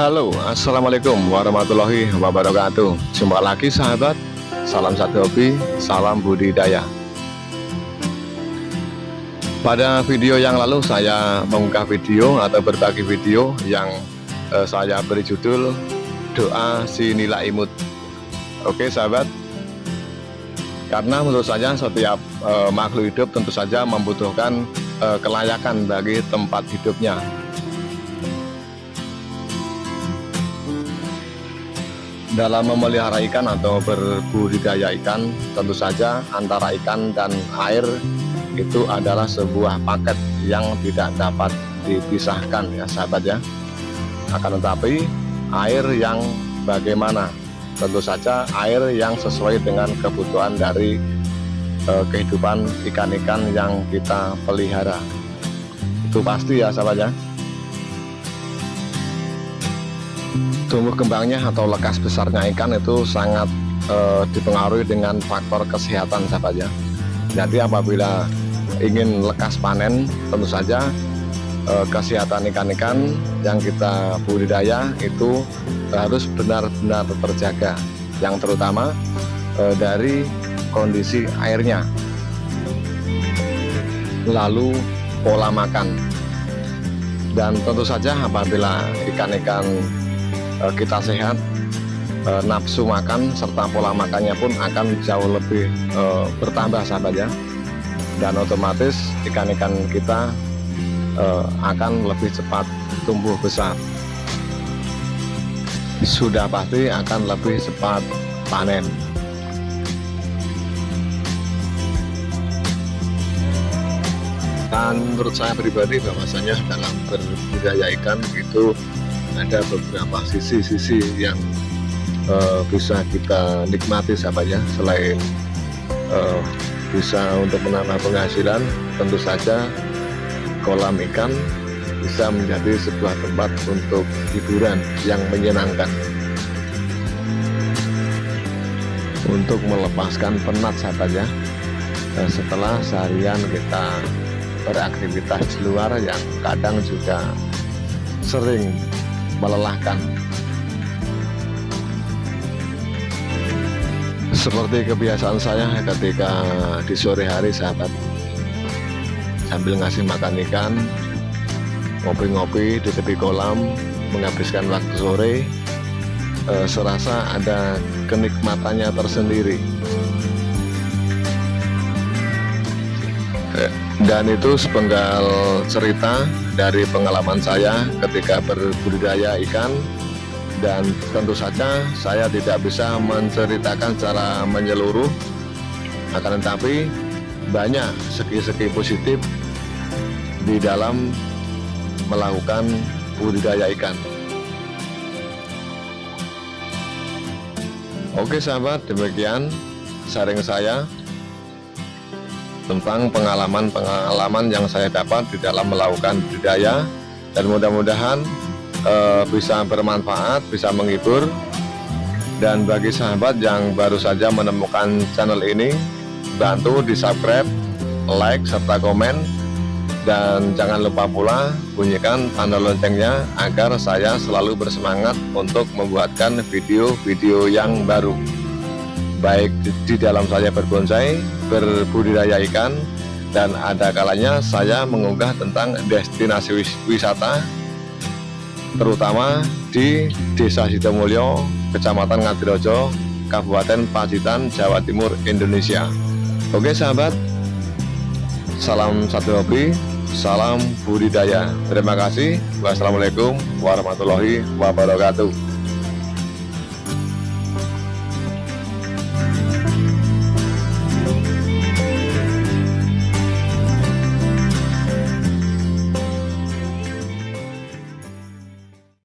Halo Assalamualaikum warahmatullahi wabarakatuh. Jumpa lagi sahabat. Salam satu hobi, salam budidaya. Pada video yang lalu saya mengunggah video atau berbagi video Yang eh, saya beri judul Doa si nila imut. Oke sahabat. Karena menurut saya setiap eh, makhluk hidup tentu saja membutuhkan eh, kelayakan bagi tempat hidupnya dalam memelihara ikan atau berbudidaya ikan tentu saja antara ikan dan air itu adalah sebuah paket yang tidak dapat dipisahkan ya sahabat ya. Akan tetapi air yang bagaimana? Tentu saja air yang sesuai dengan kebutuhan dari eh, kehidupan ikan-ikan yang kita pelihara. Itu pasti ya sahabat ya tumbuh kembangnya atau lekas besarnya ikan itu sangat e, dipengaruhi dengan faktor kesehatan sahabat ya. Jadi apabila ingin lekas panen tentu saja e, kesehatan ikan-ikan yang kita budidaya itu harus benar-benar terjaga. Yang terutama e, dari kondisi airnya. Lalu pola makan. Dan tentu saja apabila ikan-ikan Eh, kita sehat eh, nafsu makan serta pola makannya pun akan jauh lebih eh, bertambah sahabat ya. Dan otomatis ikan-ikan kita akan lebih cepat tumbuh besar. Sudah pasti akan lebih cepat panen. Dan menurut saya pribadi bahwasanya dalam berbudidaya ikan itu ada beberapa sisi-sisi yang uh, bisa kita nikmati sahabat ya selain uh, bisa untuk menambah penghasilan tentu saja kolam ikan bisa menjadi sebuah tempat untuk hiburan yang menyenangkan. Untuk melepaskan penat sahabat ya dan setelah seharian kita beraktivitas di luar yang kadang juga sering melelahkan. Seperti kebiasaan saya ketika di sore hari sahabat sambil ngasih makan ikan ngopi-ngopi di tepi kolam menghabiskan waktu sore eh, serasa ada kenikmatannya tersendiri dan itu sepenggal cerita dari pengalaman saya ketika berbudidaya ikan. Dan tentu saja saya tidak bisa menceritakan secara menyeluruh. Akan tetapi banyak segi-segi positif di dalam melakukan budidaya ikan. Oke sahabat demikian sharing saya tentang pengalaman-pengalaman yang saya dapat di dalam melakukan budidaya. Dan mudah-mudahan e, bisa bermanfaat, bisa menghibur. Dan bagi sahabat yang baru saja menemukan channel ini bantu di subscribe, like, serta komen. Dan jangan lupa pula bunyikan tanda loncengnya agar saya selalu bersemangat untuk membuatkan video-video yang baru baik di dalam saya berbonsai, berbudidaya ikan, dan ada kalanya saya mengunggah tentang destinasi wisata, terutama di Desa Sidomulyo, Kecamatan Ngadirojo, Kabupaten Pacitan, Jawa Timur, Indonesia. Oke sahabat, salam satu hobi, salam budidaya. Terima kasih. Wassalamualaikum warahmatullahi wabarakatuh.